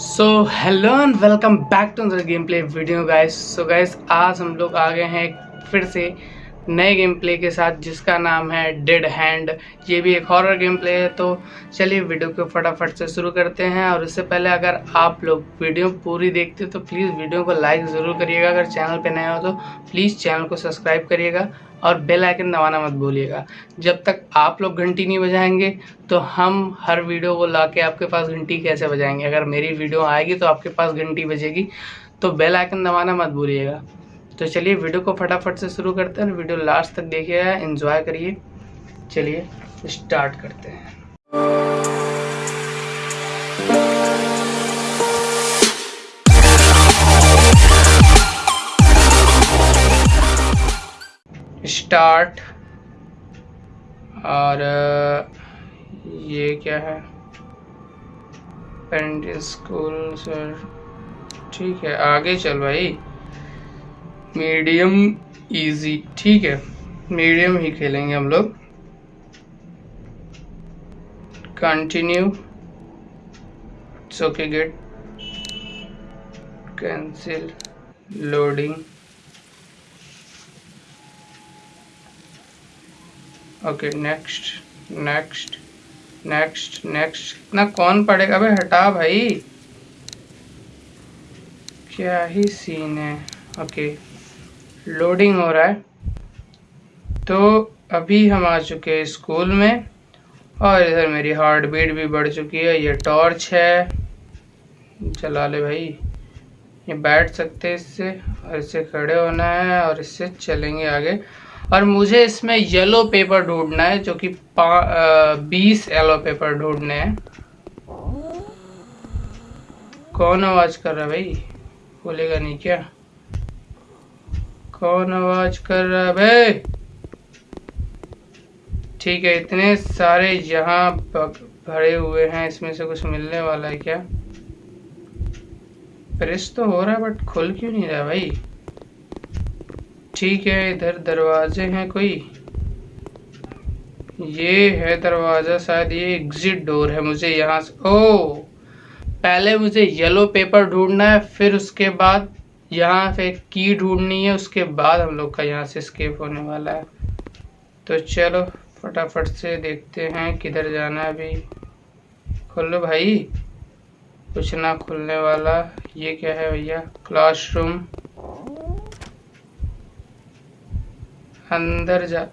So hello and welcome back to game play video guys so guys आज हम लोग आ गए हैं फिर से नए गेम प्ले के साथ जिसका नाम है डेड हैंड ये भी एक हॉरर गेम प्ले है। तो चलिए वीडियो को फटाफट से शुरू करते हैं और उससे पहले अगर आप लोग वीडियो पूरी देखते हो तो प्लीज़ वीडियो को लाइक ज़रूर करिएगा। अगर चैनल पे नए हो तो प्लीज़ चैनल को सब्सक्राइब करिएगा और बेल आइकन दबाना मत भूलिएगा। जब तक आप लोग घंटी नहीं बजाएँगे तो हम हर वीडियो को ला के आपके पास घंटी कैसे बजाएँगे? अगर मेरी वीडियो आएगी तो आपके पास घंटी बजेगी। तो बेल आइकन दबाना मत भूलिएगा। तो चलिए वीडियो को फटाफट से शुरू करते हैं वीडियो लास्ट तक देखिएगा एंजॉय करिए। चलिए स्टार्ट करते हैं। स्टार्ट और ये क्या है? पेरेंट स्कूल सर ठीक है, आगे चल भाई। मीडियम इजी, ठीक है? मीडियम ही खेलेंगे हम लोग। Continue. Okay, get. Cancel. Loading. Okay, next next next next. इतना कौन पड़ेगा भाई? हटा भाई। क्या ही सीन है। ओके। okay. लोडिंग हो रहा है। तो अभी हम आ चुके हैं स्कूल में और इधर मेरी हार्ट बीट भी बढ़ चुकी है। ये टॉर्च है। चला ले भाई। ये बैठ सकते हैं इससे। और इससे खड़े होना है और इससे चलेंगे आगे। और मुझे इसमें येलो पेपर ढूंढना है, जो कि बीस येलो पेपर ढूँढने हैं। कौन आवाज़ कर रहा है भाई? बोलेगा नहीं क्या? कौन आवाज़ कर रहा है? भाई ठीक है, इतने सारे यहाँ भरे हुए हैं, इसमें से कुछ मिलने वाला है क्या? प्रेस तो हो रहा है बट खुल क्यों नहीं रहा भाई? ठीक है, इधर दरवाजे हैं कोई? ये है दरवाज़ा, शायद ये एग्जिट डोर है मुझे यहाँ से। ओ! पहले मुझे येलो पेपर ढूंढना है, फिर उसके बाद यहाँ से की ढूंढनी है, उसके बाद हम लोग का यहाँ से स्केप होने वाला है। तो चलो, फटाफट से देखते हैं किधर जाना है अभी। खोलो भाई। कुछ ना खुलने वाला। ये क्या है भैया? क्लासरूम अंदर जा।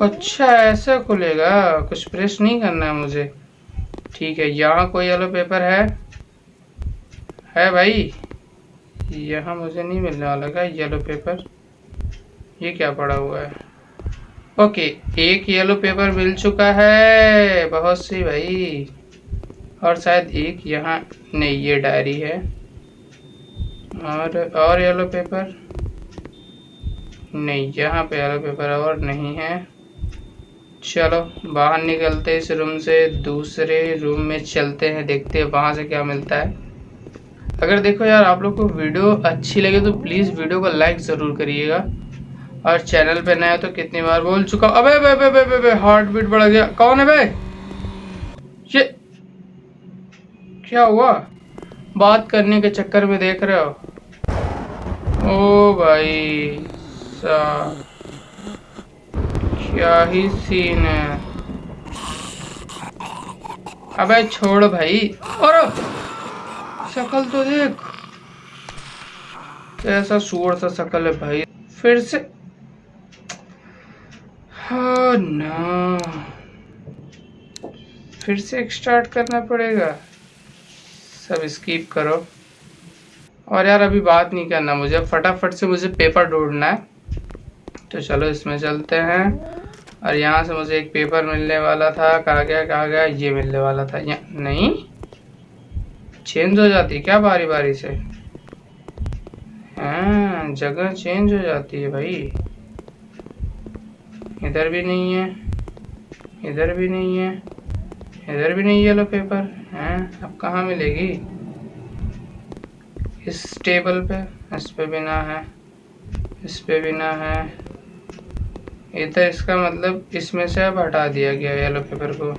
अच्छा ऐसा खुलेगा। कुछ प्रेस नहीं करना है मुझे। ठीक है, यहाँ कोई येलो पेपर है? है भाई। यहाँ मुझे नहीं मिलने वाला का येलो पेपर ये क्या पड़ा हुआ है? ओके एक येलो पेपर मिल चुका है, बहुत सी भाई। और शायद एक यहाँ नहीं, ये डायरी है। और और येलो पेपर नहीं, यहाँ पे येलो पेपर और नहीं है। चलो, बाहर निकलते इस रूम से, दूसरे रूम में चलते हैं, देखते हैं वहाँ से क्या मिलता है। अगर देखो यार आप लोग को वीडियो अच्छी लगे तो प्लीज़ वीडियो को लाइक ज़रूर करिएगा। और चैनल पे नया तो कितनी बार बोल चुका अबे बे बे बे बे, बे हार्ट बीट बढ़ गया। कौन है बे ये क्या हुआ? बात करने के चक्कर में देख रहे हो? ओ भाई सा क्या ही सीन है। अबे छोड़ भाई। और शकल तो देख। ऐसा सुअर सा शकल है भाई। फिर से। हाँ ना। फिर से स्टार्ट करना पड़ेगा। सब स्कीप करो। और यार अभी बात नहीं करना मुझे। फटाफट से मुझे पेपर ढूंढना है। तो चलो इसमें चलते हैं। और यहाँ से मुझे एक पेपर मिलने वाला था। कहा गया कहा गया? ये मिलने वाला था। यहाँ नहीं। चेंज हो जाती क्या बारी बारी से? हाँ जगह चेंज हो जाती है भाई। इधर भी नहीं है, इधर भी नहीं है, इधर भी नहीं येलो पेपर हैं, अब कहाँ मिलेगी? इस टेबल पे, इस पे भी ना है, इस पे भी ना है। इधर इसका मतलब इसमें से अब हटा दिया गया येलो पेपर को।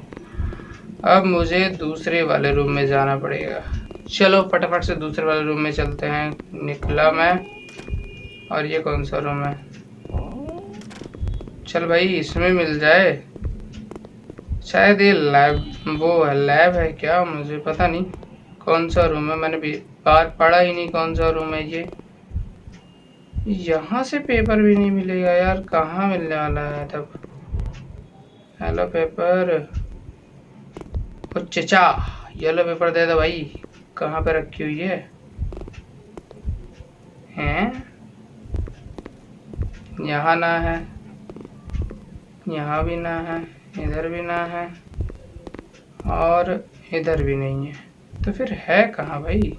अब मुझे दूसरे वाले रूम में जाना पड़ेगा। चलो, फटाफट से दूसरे वाले रूम में चलते हैं। निकला मैं। और ये कौन सा रूम है? चल भाई, इसमें मिल जाए। शायद ये लैब वो है लैब है क्या? मुझे पता नहीं। कौन सा रूम है? मैंने भी बाहर पढ़ा ही नहीं कौन सा रूम है ये। यहाँ से पेपर भी नहीं मिलेगा यार। कहाँ मिलने वाला है तब? हेलो पेपर चचा येलो पेपर दे दो भाई। कहाँ पे रखी हुई है? हैं? यहाँ ना है। यहाँ भी ना है। इधर भी ना है। और इधर भी नहीं है। तो फिर है कहाँ भाई?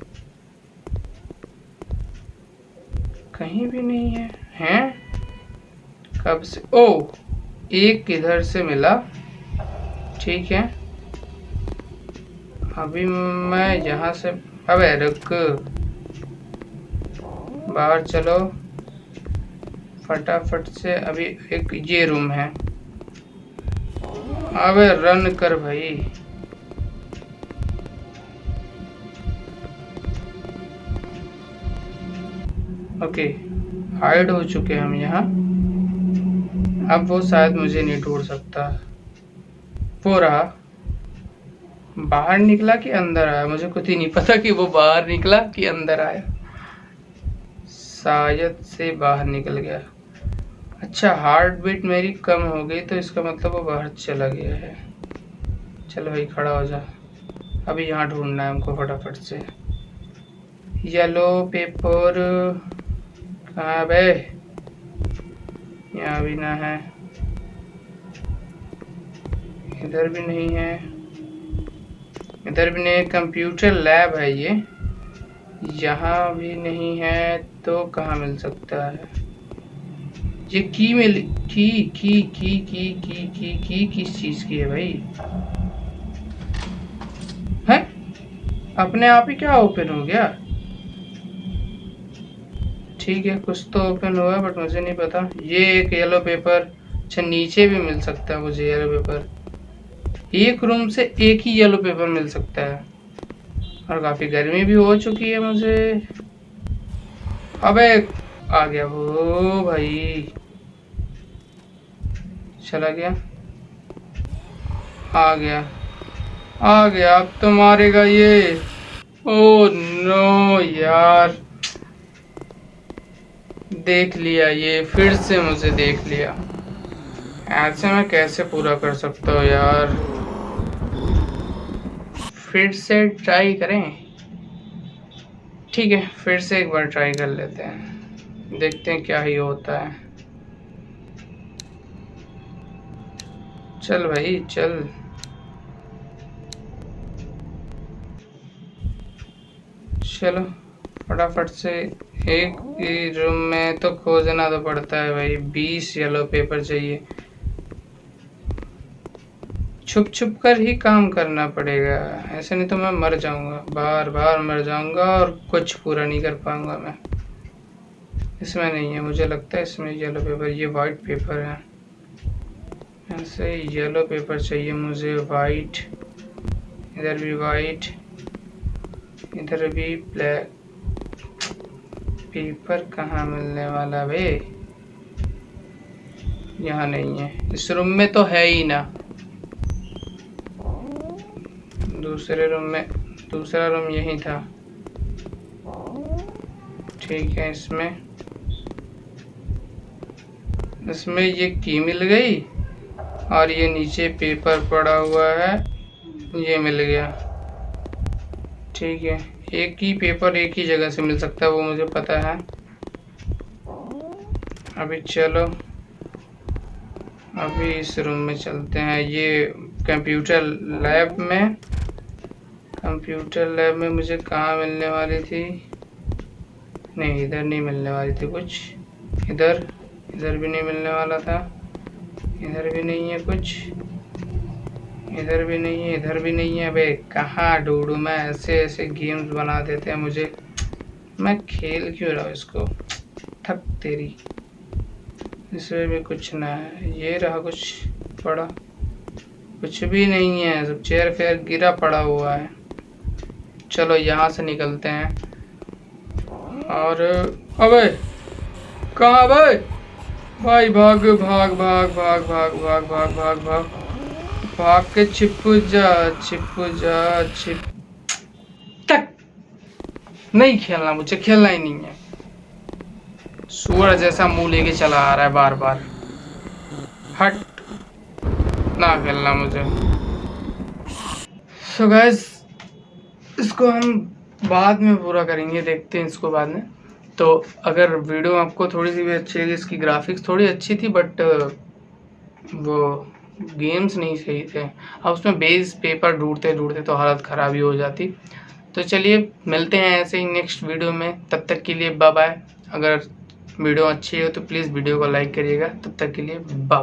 कहीं भी नहीं है। हैं? कब से? ओ एक इधर से मिला। ठीक है। अभी मैं यहाँ से, अबे रुक। बाहर चलो। फटाफट से अभी एक ये रूम है। अबे रन कर भाई। ओके हाइड हो चुके हम यहाँ। अब वो शायद मुझे नहीं ढूंढ सकता। वो रहा। बाहर निकला कि अंदर आया? मुझे कुछ ही नहीं पता कि वो बाहर निकला कि अंदर आया। शायद से बाहर निकल गया। अच्छा हार्ट बीट मेरी कम हो गई तो इसका मतलब वो बाहर चला गया है। चलो भाई, खड़ा हो जा। अभी यहाँ ढूंढना है हमको फटाफट से। येलो पेपर कहाँ बे? यहाँ भी ना है। इधर भी नहीं है। इधर भी नहीं कंप्यूटर लैब है ये। यहाँ भी नहीं है तो कहाँ मिल सकता है? ये की मिल, की की की की की की की, किस चीज़ की है भाई? है? अपने आप ही क्या ओपन हो गया? ठीक है, कुछ तो ओपन हुआ बट मुझे नहीं पता। ये एक येलो पेपर अच्छा नीचे भी मिल सकता है मुझे येलो पेपर एक रूम से एक ही येलो पेपर मिल सकता है। और काफ़ी गर्मी भी हो चुकी है मुझे। अबे, आ गया वो भाई। चला गया। आ गया। आ गया अब तो मारेगा ये। ओ नो यार। देख लिया ये, फिर से मुझे देख लिया। ऐसे मैं कैसे पूरा कर सकता हूँ यार? फिर से ट्राई करें। ठीक है, फिर से एक बार ट्राई कर लेते हैं। देखते हैं क्या ही होता है। चल भाई, चल। चलो, फटाफट से एक ही रूम में तो खोजना तो पड़ता है भाई। बीस येलो पेपर चाहिए। छुप छुप कर ही काम करना पड़ेगा। ऐसे नहीं तो मैं मर जाऊँगा। बार बार मर जाऊँगा और कुछ पूरा नहीं कर पाऊँगा मैं। इसमें नहीं है। मुझे लगता है इसमें येलो पेपर ये वाइट पेपर है। ऐसे येलो पेपर चाहिए मुझे। वाइट इधर भी वाइट इधर भी ब्लैक पेपर कहाँ मिलने वाला वे यहाँ नहीं है। इस रूम में तो है ही ना। दूसरे रूम में दूसरा रूम यही था। ठीक है, इसमें इसमें ये की मिल गई और ये नीचे पेपर पड़ा हुआ है। ये मिल गया। ठीक है, एक ही पेपर एक ही जगह से मिल सकता है, वो मुझे पता है। अभी चलो। अभी इस रूम में चलते हैं। ये कंप्यूटर लैब में कंप्यूटर लैब में मुझे कहाँ मिलने वाली थी? नहीं, इधर नहीं मिलने वाली थी कुछ। इधर? इधर भी नहीं मिलने वाला था। इधर भी नहीं है कुछ। इधर भी नहीं है, इधर भी नहीं है। भाई कहाँ ढूंढूँ मैं? ऐसे ऐसे गेम्स बना देते हैं मुझे। मैं खेल क्यों रहा हूँ इसको? थक तेरी। इसमें भी कुछ ना है। ये रहा कुछ पड़ा। कुछ भी नहीं है। सब चेयर फेयर गिरा पड़ा हुआ है। चलो यहाँ से निकलते हैं। और, अबे, कहाँ भाई भाई, भाग भाग भाग भाग भाग भाग भाग भाग भाग। भाग के छिप जा छिप जा, छिप। तक! नहीं खेलना मुझे, खेलना ही नहीं है। सूअर जैसा मुँह लेके चला आ रहा है बार बार। हट। ना खेलना मुझे। सो so इसको हम बाद में पूरा करेंगे, देखते हैं इसको बाद में। तो अगर वीडियो आपको थोड़ी सी भी अच्छी लगी, इसकी ग्राफिक्स थोड़ी अच्छी थी बट वो गेम्स नहीं सही थे। अब उसमें बेस पेपर ढूंढते ढूंढते तो हालत ख़राब ही हो जाती। तो चलिए, मिलते हैं ऐसे ही नेक्स्ट वीडियो में। तब तक के लिए बाय बाय अगर वीडियो अच्छी हो तो प्लीज़ वीडियो को लाइक करिएगा। तब तक के लिए बाय बाय